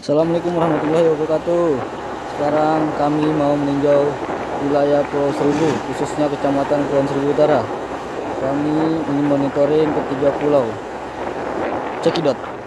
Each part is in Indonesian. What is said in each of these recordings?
Assalamualaikum warahmatullahi wabarakatuh. Sekarang kami mau meninjau wilayah Pulau Seribu Khususnya Kecamatan Pulau Seribu Utara. Kami ingin monitoring ketiga pulau. Cekidot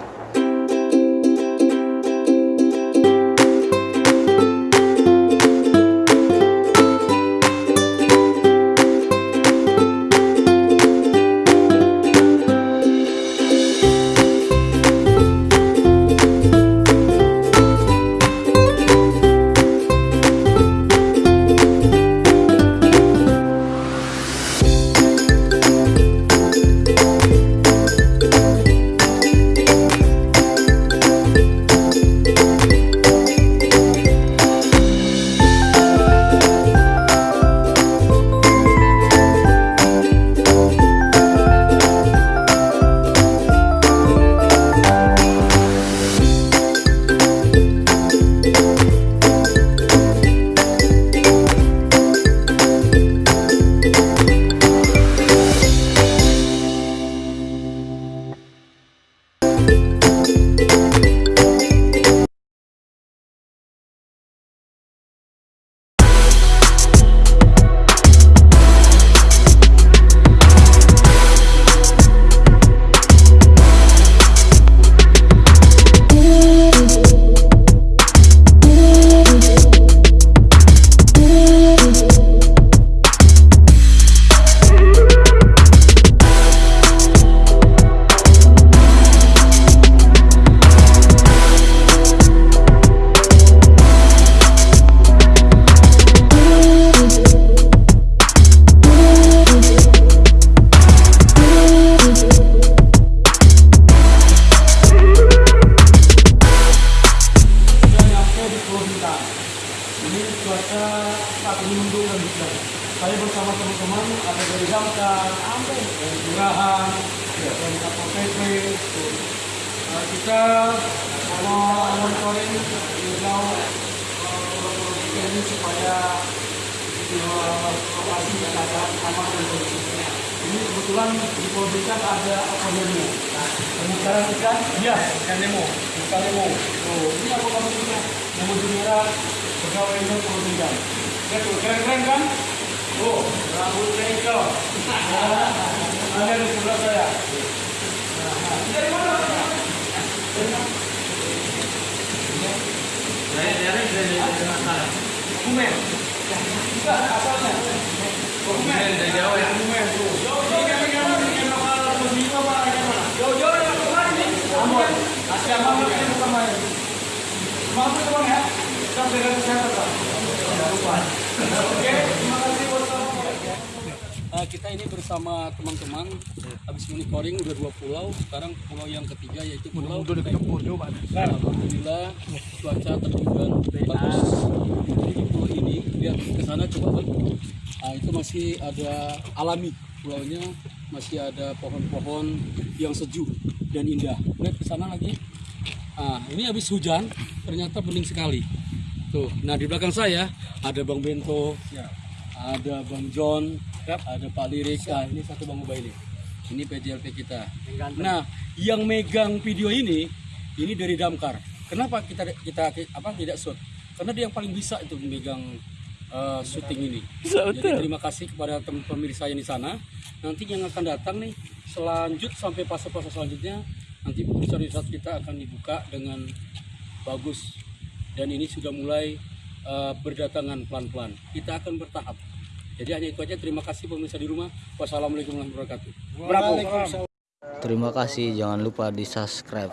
dari Damkar, dari Kelurahan, dari Satpol PP. Kita monitoring hijau ini supaya lokasi wisata aman dan kondusif. Ini kebetulan di Bintang ada aquariumnya. Pemutaran ikan? Iya, ikan Nemo. Ikan Nemo. Oh, ini aku kamu punya Nemo Juniora pegawai Nemo tuh, keren-keren kan? Oh, rambutnya hijau. Ada saya. Dari mana? Dari. Enggak, asalnya. Dari Jawa ya. Apa ikan mana? Jauh-jauh yang nih. Ambon. Mampu teman ya. Kesehatan Pak. Jangan lupa. Oke, terima kasih buat kamu. Uh, kita ini bersama teman-teman habis monitoring udah dua pulau sekarang pulau yang ketiga yaitu pulau Alhamdulillah cuaca terbilang bagus. Jadi di pulau ini lihat ke sana coba. Nah, itu masih ada alami pulaunya masih ada pohon-pohon yang sejuk dan indah. Lihat ke sana lagi. Ah, ini habis hujan ternyata bening sekali. Tuh nah di belakang saya ada Bang Bento ada Bang John, ada Pak Lirik, ah, ini satu Bang Ubaili. Ini PJLP kita. Nah, yang megang video ini, ini dari Damkar. Kenapa kita kita apa tidak shoot? Karena dia yang paling bisa itu memegang eh, syuting ini. Jadi terima kasih kepada teman pemirsa yang di sana. Nanti yang akan datang nih selanjut sampai fase-fase selanjutnya nanti perusahaan wisata kita akan dibuka dengan bagus dan ini sudah mulai eh, berdatangan pelan-pelan. Kita akan bertahap. Jadi hanya itu aja. Terima kasih pemirsa di rumah. Wassalamualaikum warahmatullahi wabarakatuh. Terima kasih jangan lupa di subscribe